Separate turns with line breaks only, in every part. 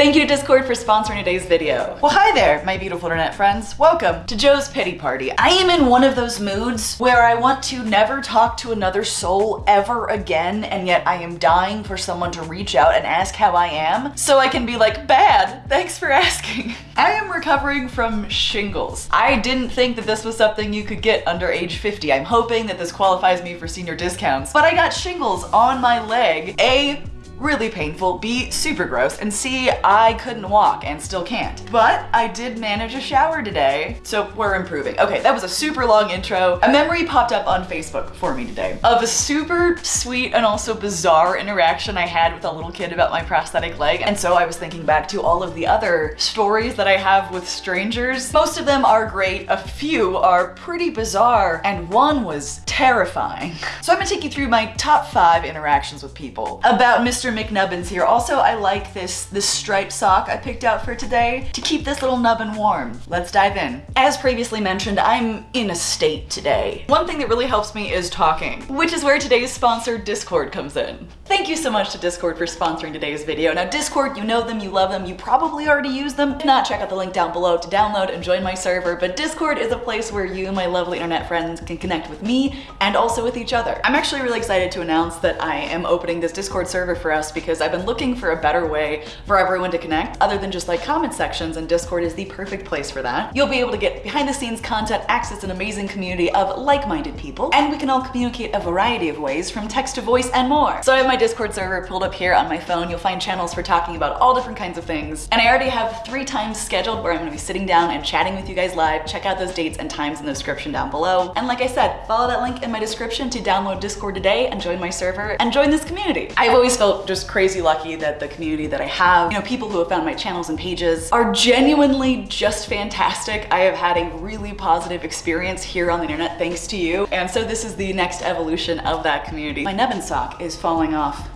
Thank you to Discord for sponsoring today's video. Well, hi there, my beautiful internet friends. Welcome to Joe's Pity Party. I am in one of those moods where I want to never talk to another soul ever again, and yet I am dying for someone to reach out and ask how I am, so I can be like, bad, thanks for asking. I am recovering from shingles. I didn't think that this was something you could get under age 50. I'm hoping that this qualifies me for senior discounts, but I got shingles on my leg. A, really painful, B, super gross, and C, I couldn't walk and still can't. But I did manage a shower today, so we're improving. Okay, that was a super long intro. A memory popped up on Facebook for me today of a super sweet and also bizarre interaction I had with a little kid about my prosthetic leg. And so I was thinking back to all of the other stories that I have with strangers. Most of them are great, a few are pretty bizarre, and one was terrifying. So I'm gonna take you through my top five interactions with people about Mr. McNubbins here. Also, I like this, this striped sock I picked out for today to keep this little nubbin warm. Let's dive in. As previously mentioned, I'm in a state today. One thing that really helps me is talking, which is where today's sponsor Discord comes in. Thank you so much to Discord for sponsoring today's video. Now Discord, you know them, you love them, you probably already use them. If not, check out the link down below to download and join my server, but Discord is a place where you, my lovely internet friends, can connect with me and also with each other. I'm actually really excited to announce that I am opening this Discord server for us us because I've been looking for a better way for everyone to connect other than just like comment sections and Discord is the perfect place for that. You'll be able to get behind the scenes content, access an amazing community of like-minded people, and we can all communicate a variety of ways from text to voice and more. So I have my Discord server pulled up here on my phone. You'll find channels for talking about all different kinds of things. And I already have three times scheduled where I'm gonna be sitting down and chatting with you guys live. Check out those dates and times in the description down below. And like I said, follow that link in my description to download Discord today and join my server and join this community. I've always felt just crazy lucky that the community that I have, you know, people who have found my channels and pages are genuinely just fantastic. I have had a really positive experience here on the internet thanks to you. And so this is the next evolution of that community. My Nubbin sock is falling off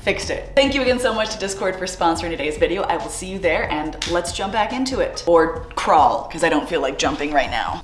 fixed it. Thank you again so much to Discord for sponsoring today's video. I will see you there and let's jump back into it. Or crawl, because I don't feel like jumping right now.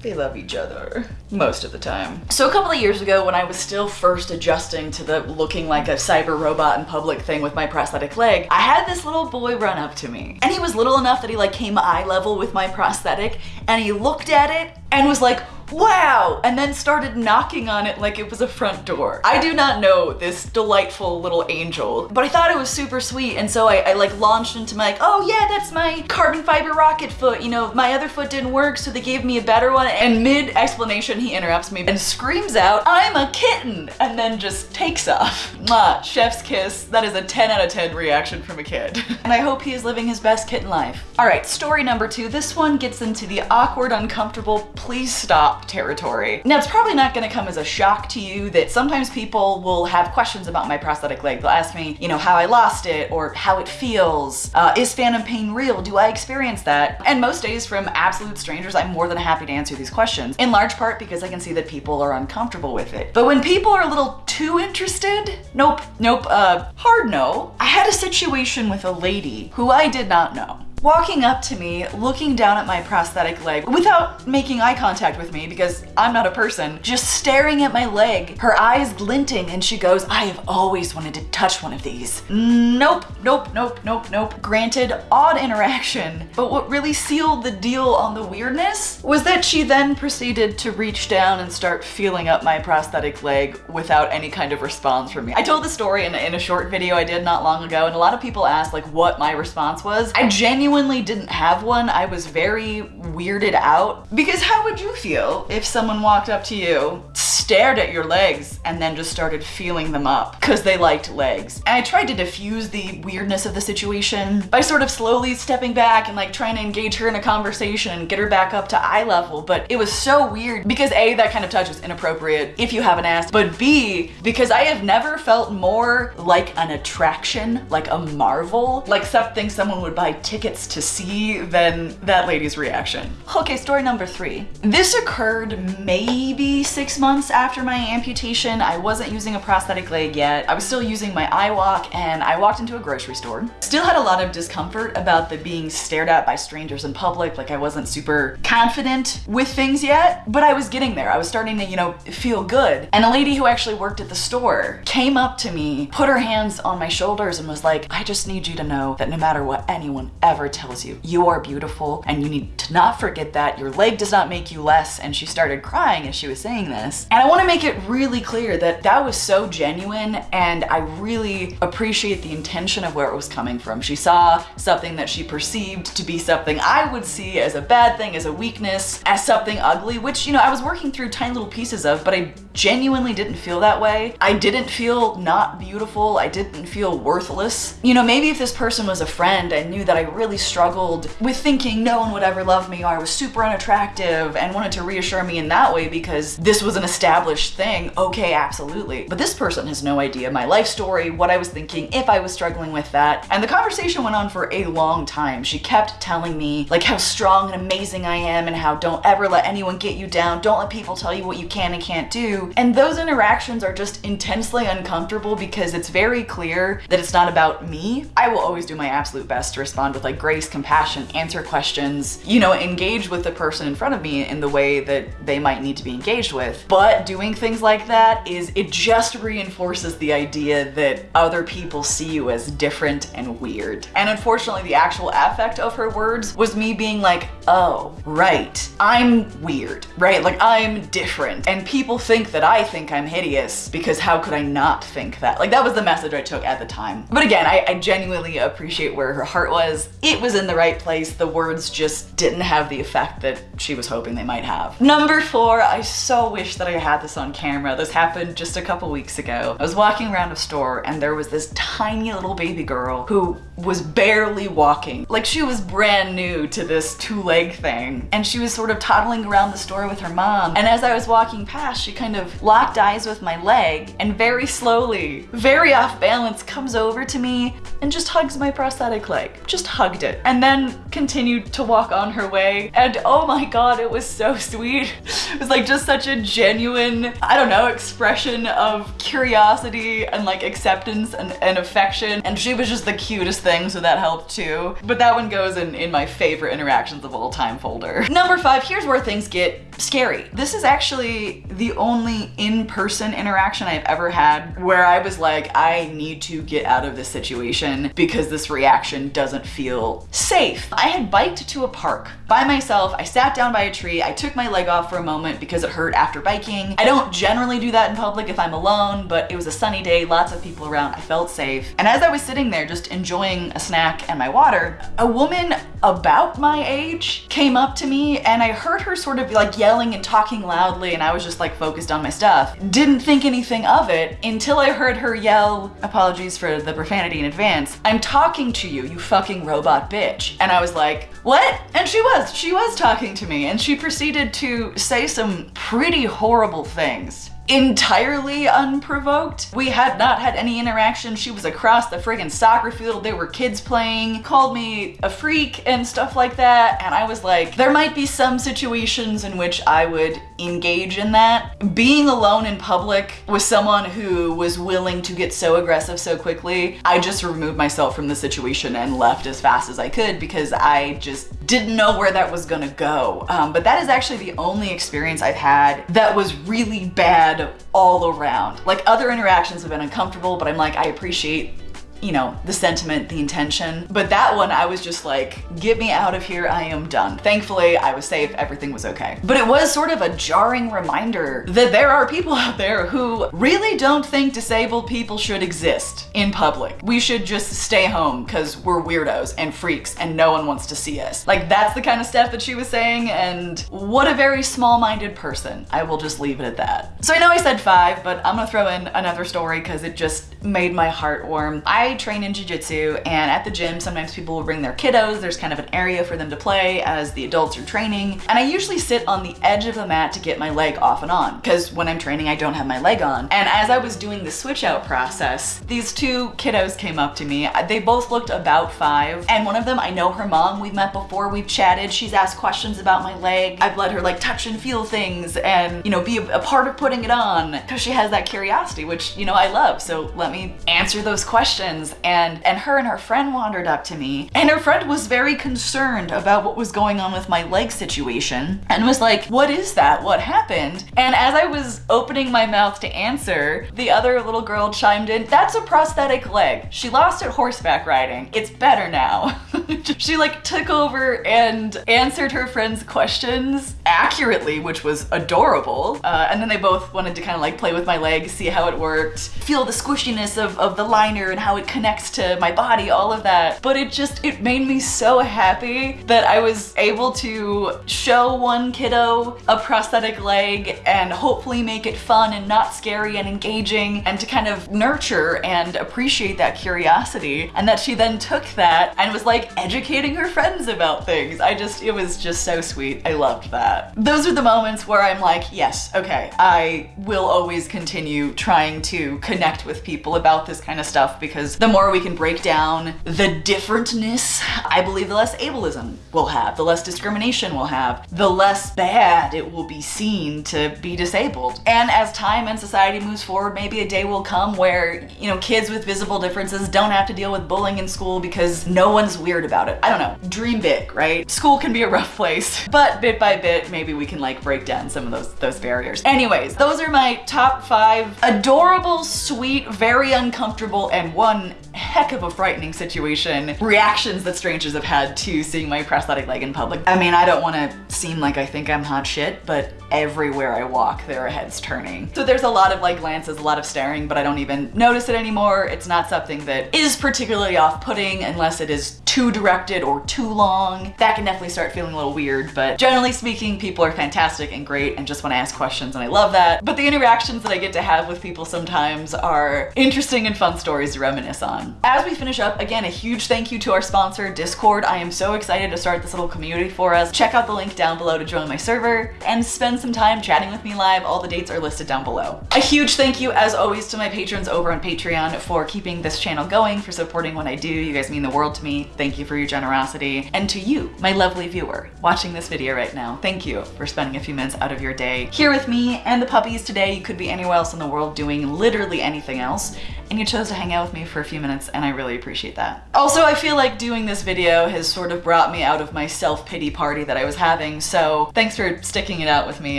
They love each other most of the time. So a couple of years ago when I was still first adjusting to the looking like a cyber robot in public thing with my prosthetic leg, I had this little boy run up to me. And he was little enough that he like came eye level with my prosthetic and he looked at it and was like, wow, and then started knocking on it like it was a front door. I do not know this delightful little angel, but I thought it was super sweet. And so I, I like launched into my like, oh yeah, that's my carbon fiber rocket foot. You know, my other foot didn't work, so they gave me a better one. And mid explanation, he interrupts me and screams out, I'm a kitten, and then just takes off. Mwah, chef's kiss. That is a 10 out of 10 reaction from a kid. and I hope he is living his best kitten life. All right, story number two. This one gets into the awkward, uncomfortable, please stop territory. Now, it's probably not gonna come as a shock to you that sometimes people will have questions about my prosthetic leg. They'll ask me, you know, how I lost it or how it feels. Uh, is phantom pain real? Do I experience that? And most days from absolute strangers, I'm more than happy to answer these questions, in large part because I can see that people are uncomfortable with it. But when people are a little too interested, nope, nope, uh, hard no. I had a situation with a lady who I did not know walking up to me, looking down at my prosthetic leg without making eye contact with me because I'm not a person, just staring at my leg, her eyes glinting, and she goes, I have always wanted to touch one of these. Nope, nope, nope, nope, nope. Granted, odd interaction, but what really sealed the deal on the weirdness was that she then proceeded to reach down and start feeling up my prosthetic leg without any kind of response from me. I told the story in, in a short video I did not long ago, and a lot of people asked like what my response was. I genuinely genuinely didn't have one, I was very weirded out. Because how would you feel if someone walked up to you, stared at your legs, and then just started feeling them up because they liked legs? And I tried to diffuse the weirdness of the situation by sort of slowly stepping back and like trying to engage her in a conversation and get her back up to eye level. But it was so weird because A, that kind of touch was inappropriate if you haven't asked, but B, because I have never felt more like an attraction, like a marvel, like something someone would buy tickets to see than that lady's reaction. Okay, story number three. This occurred maybe six months after my amputation. I wasn't using a prosthetic leg yet. I was still using my iWalk and I walked into a grocery store. Still had a lot of discomfort about the being stared at by strangers in public. Like I wasn't super confident with things yet, but I was getting there. I was starting to, you know, feel good. And a lady who actually worked at the store came up to me, put her hands on my shoulders and was like, I just need you to know that no matter what anyone ever tells you, you are beautiful and you need to not forget that. Your leg does not make you less. And she started crying as she was saying this. And I want to make it really clear that that was so genuine and I really appreciate the intention of where it was coming from. She saw something that she perceived to be something I would see as a bad thing, as a weakness, as something ugly, which, you know, I was working through tiny little pieces of, but I genuinely didn't feel that way. I didn't feel not beautiful. I didn't feel worthless. You know, maybe if this person was a friend and knew that I really struggled with thinking no one would ever love me or I was super unattractive and wanted to reassure me in that way because this was an established thing, okay, absolutely. But this person has no idea my life story, what I was thinking, if I was struggling with that. And the conversation went on for a long time. She kept telling me like how strong and amazing I am and how don't ever let anyone get you down. Don't let people tell you what you can and can't do. And those interactions are just intensely uncomfortable because it's very clear that it's not about me. I will always do my absolute best to respond with like grace, compassion, answer questions, you know, engage with the person in front of me in the way that they might need to be engaged with. But doing things like that is, it just reinforces the idea that other people see you as different and weird. And unfortunately, the actual affect of her words was me being like, oh, right, I'm weird, right? Like I'm different. And people think that I think I'm hideous because how could I not think that? Like that was the message I took at the time. But again, I, I genuinely appreciate where her heart was. It was in the right place. The words just didn't have the effect that she was hoping they might have. Number four, I so wish that I had this on camera. This happened just a couple weeks ago. I was walking around a store and there was this tiny little baby girl who was barely walking. Like she was brand new to this two leg thing. And she was sort of toddling around the store with her mom. And as I was walking past, she kind of locked eyes with my leg and very slowly, very off balance, comes over to me and just hugs my prosthetic leg. Just hugged it. And then continued to walk on her way. And oh my God, it was so sweet. It was like just such a genuine, I don't know, expression of curiosity and like acceptance and, and affection. And she was just the cutest thing, so that helped too. But that one goes in, in my favorite interactions of all time folder. Number five, here's where things get scary. This is actually the only in-person interaction I've ever had where I was like, I need to get out of this situation because this reaction doesn't feel safe. I had biked to a park by myself. I sat down by a tree. I took my leg off for a moment because it hurt after biking. I don't generally do that in public if I'm alone, but it was a sunny day, lots of people around. I felt safe. And as I was sitting there just enjoying a snack and my water, a woman about my age came up to me and I heard her sort of like yelling and talking loudly and I was just like focused on my stuff. Didn't think anything of it until I heard her yell, apologies for the profanity in advance, I'm talking to you, you fucking robot bitch. And I was like, what? And she was, she was talking to me and she proceeded to say some pretty horrible things entirely unprovoked. We had not had any interaction. She was across the friggin' soccer field. There were kids playing, called me a freak and stuff like that. And I was like, there might be some situations in which I would engage in that. Being alone in public with someone who was willing to get so aggressive so quickly, I just removed myself from the situation and left as fast as I could because I just didn't know where that was gonna go. Um, but that is actually the only experience I've had that was really bad all around. Like other interactions have been uncomfortable, but I'm like, I appreciate you know, the sentiment, the intention. But that one, I was just like, get me out of here, I am done. Thankfully, I was safe, everything was okay. But it was sort of a jarring reminder that there are people out there who really don't think disabled people should exist in public. We should just stay home because we're weirdos and freaks and no one wants to see us. Like that's the kind of stuff that she was saying and what a very small-minded person. I will just leave it at that. So I know I said five, but I'm gonna throw in another story because it just made my heart warm. I train in jiu-jitsu and at the gym sometimes people will bring their kiddos. There's kind of an area for them to play as the adults are training. And I usually sit on the edge of the mat to get my leg off and on because when I'm training I don't have my leg on. And as I was doing the switch out process, these two kiddos came up to me. They both looked about five and one of them, I know her mom, we've met before, we've chatted, she's asked questions about my leg. I've let her like touch and feel things and, you know, be a, a part of putting it on because she has that curiosity, which, you know, I love. So let me answer those questions. And, and her and her friend wandered up to me and her friend was very concerned about what was going on with my leg situation and was like, what is that? What happened? And as I was opening my mouth to answer, the other little girl chimed in, that's a prosthetic leg. She lost it horseback riding. It's better now. she like took over and answered her friend's questions accurately, which was adorable. Uh, and then they both wanted to kind of like play with my leg, see how it worked, feel the squishiness of, of the liner and how it connects to my body, all of that. But it just, it made me so happy that I was able to show one kiddo a prosthetic leg and hopefully make it fun and not scary and engaging and to kind of nurture and appreciate that curiosity. And that she then took that and was like educating her friends about things. I just, it was just so sweet. I loved that. Those are the moments where I'm like, yes, okay, I will always continue trying to connect with people about this kind of stuff because the more we can break down the differentness, I believe the less ableism we'll have, the less discrimination we'll have, the less bad it will be seen to be disabled. And as time and society moves forward, maybe a day will come where, you know, kids with visible differences don't have to deal with bullying in school because no one's weird about it. I don't know. Dream big, right? School can be a rough place, but bit by bit, maybe we can like break down some of those, those barriers. Anyways, those are my top five adorable, sweet, very uncomfortable, and one heck of a frightening situation reactions that strangers have had to seeing my prosthetic leg in public. I mean, I don't want to seem like I think I'm hot shit, but everywhere I walk, there are heads turning. So there's a lot of like glances, a lot of staring, but I don't even notice it anymore. It's not something that is particularly off-putting unless it is too directed or too long. That can definitely start feeling a little weird, but generally speaking, people are fantastic and great and just want to ask questions and I love that. But the interactions that I get to have with people sometimes are interesting and fun stories to reminisce on. As we finish up, again, a huge thank you to our sponsor, Discord. I am so excited to start this little community for us. Check out the link down below to join my server and spend some time chatting with me live, all the dates are listed down below. A huge thank you, as always, to my patrons over on Patreon for keeping this channel going, for supporting what I do. You guys mean the world to me. Thank you for your generosity. And to you, my lovely viewer, watching this video right now, thank you for spending a few minutes out of your day here with me and the puppies today. You could be anywhere else in the world doing literally anything else and you chose to hang out with me for a few minutes and I really appreciate that. Also, I feel like doing this video has sort of brought me out of my self-pity party that I was having, so thanks for sticking it out with me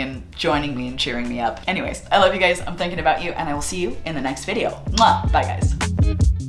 and joining me and cheering me up. Anyways, I love you guys, I'm thinking about you, and I will see you in the next video. Mwah! Bye guys.